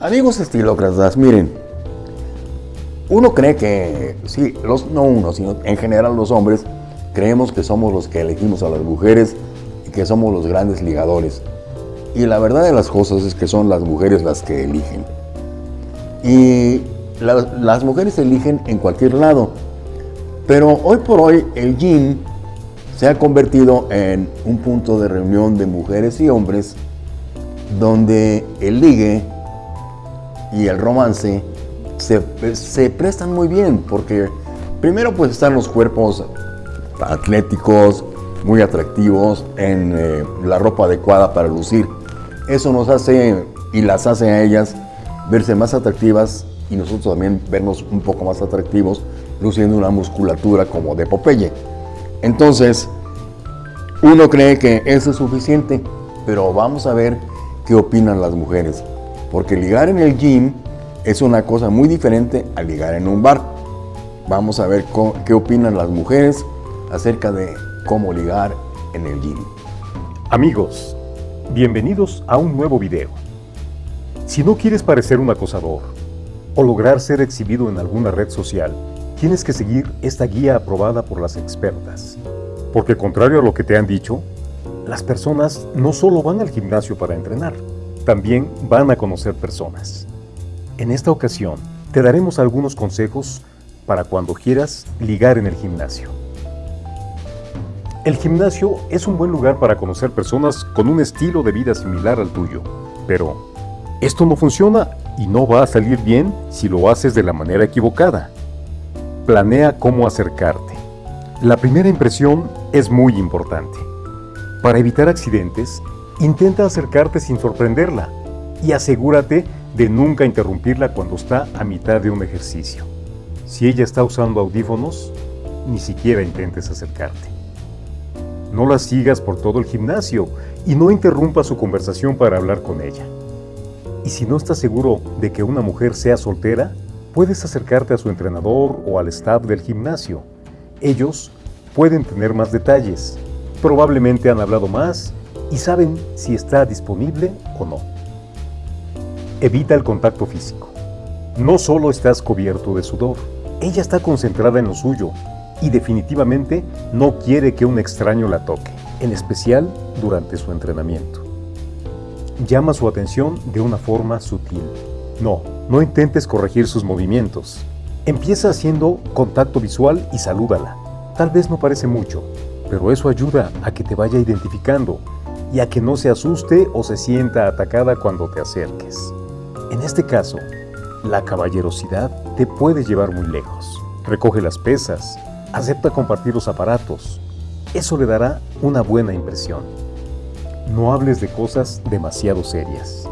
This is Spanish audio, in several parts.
Amigos estilócratas, miren, uno cree que, sí, los, no uno, sino en general los hombres, creemos que somos los que elegimos a las mujeres y que somos los grandes ligadores. Y la verdad de las cosas es que son las mujeres las que eligen. Y las mujeres eligen en cualquier lado. Pero hoy por hoy el gym se ha convertido en un punto de reunión de mujeres y hombres donde el ligue y el romance se, prestan muy bien porque primero pues están los cuerpos atléticos, muy atractivos, en eh, la ropa adecuada para lucir. Eso nos hace y las hace a ellas verse más atractivas y nosotros también vernos un poco más atractivos luciendo una musculatura como de Popeye. Entonces, uno cree que eso es suficiente, pero vamos a ver qué opinan las mujeres. Porque ligar en el gym es una cosa muy diferente a ligar en un bar. Vamos a ver qué opinan las mujeres acerca de cómo ligar en el gym. Amigos, bienvenidos a un nuevo video. Si no quieres parecer un acosador o lograr ser exhibido en alguna red social, tienes que seguir esta guía aprobada por las expertas. Porque contrario a lo que te han dicho, las personas no solo van al gimnasio para entrenar, también van a conocer personas. En esta ocasión, te daremos algunos consejos para cuando quieras ligar en el gimnasio. El gimnasio es un buen lugar para conocer personas con un estilo de vida similar al tuyo, pero esto no funciona y no va a salir bien si lo haces de la manera equivocada. Planea cómo acercarte. La primera impresión es muy importante. Para evitar accidentes, Intenta acercarte sin sorprenderla y asegúrate de nunca interrumpirla cuando está a mitad de un ejercicio. Si ella está usando audífonos, ni siquiera intentes acercarte. No la sigas por todo el gimnasio y no interrumpa su conversación para hablar con ella. Y si no estás seguro de que una mujer sea soltera, puedes acercarte a su entrenador o al staff del gimnasio. Ellos pueden tener más detalles. Probablemente han hablado más y saben si está disponible o no. Evita el contacto físico. No solo estás cubierto de sudor, ella está concentrada en lo suyo y definitivamente no quiere que un extraño la toque, en especial durante su entrenamiento. Llama su atención de una forma sutil. No, no intentes corregir sus movimientos. Empieza haciendo contacto visual y salúdala. Tal vez no parece mucho, pero eso ayuda a que te vaya identificando y a que no se asuste o se sienta atacada cuando te acerques. En este caso, la caballerosidad te puede llevar muy lejos. Recoge las pesas, acepta compartir los aparatos. Eso le dará una buena impresión. No hables de cosas demasiado serias.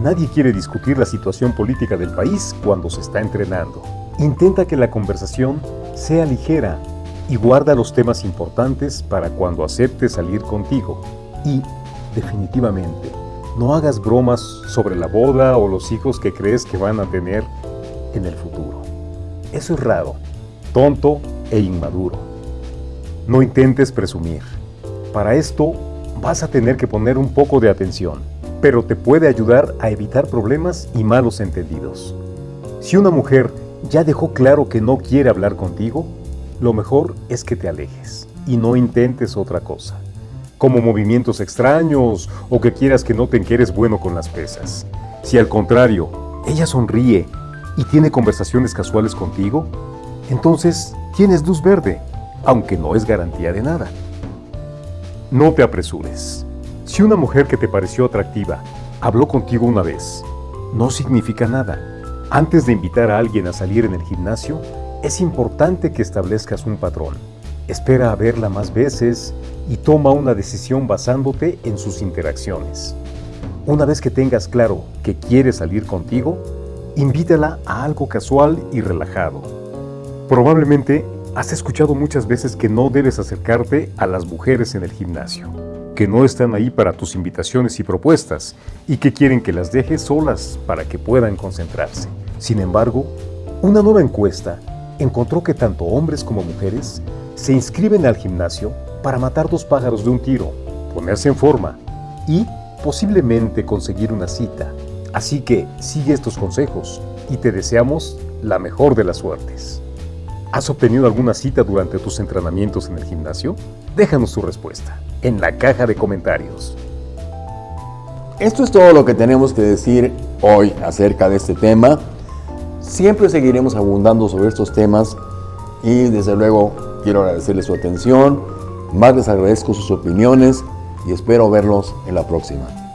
Nadie quiere discutir la situación política del país cuando se está entrenando. Intenta que la conversación sea ligera y guarda los temas importantes para cuando acepte salir contigo. Y, definitivamente, no hagas bromas sobre la boda o los hijos que crees que van a tener en el futuro. Eso es raro, tonto e inmaduro. No intentes presumir. Para esto vas a tener que poner un poco de atención, pero te puede ayudar a evitar problemas y malos entendidos. Si una mujer ya dejó claro que no quiere hablar contigo, lo mejor es que te alejes y no intentes otra cosa como movimientos extraños o que quieras que noten que eres bueno con las pesas. Si al contrario, ella sonríe y tiene conversaciones casuales contigo, entonces tienes luz verde, aunque no es garantía de nada. No te apresures. Si una mujer que te pareció atractiva habló contigo una vez, no significa nada. Antes de invitar a alguien a salir en el gimnasio, es importante que establezcas un patrón. Espera a verla más veces y toma una decisión basándote en sus interacciones. Una vez que tengas claro que quiere salir contigo, invítala a algo casual y relajado. Probablemente has escuchado muchas veces que no debes acercarte a las mujeres en el gimnasio, que no están ahí para tus invitaciones y propuestas y que quieren que las dejes solas para que puedan concentrarse. Sin embargo, una nueva encuesta encontró que tanto hombres como mujeres se inscriben al gimnasio para matar dos pájaros de un tiro, ponerse en forma y posiblemente conseguir una cita. Así que sigue estos consejos y te deseamos la mejor de las suertes. ¿Has obtenido alguna cita durante tus entrenamientos en el gimnasio? Déjanos tu respuesta en la caja de comentarios. Esto es todo lo que tenemos que decir hoy acerca de este tema. Siempre seguiremos abundando sobre estos temas y desde luego quiero agradecerles su atención, más les agradezco sus opiniones y espero verlos en la próxima.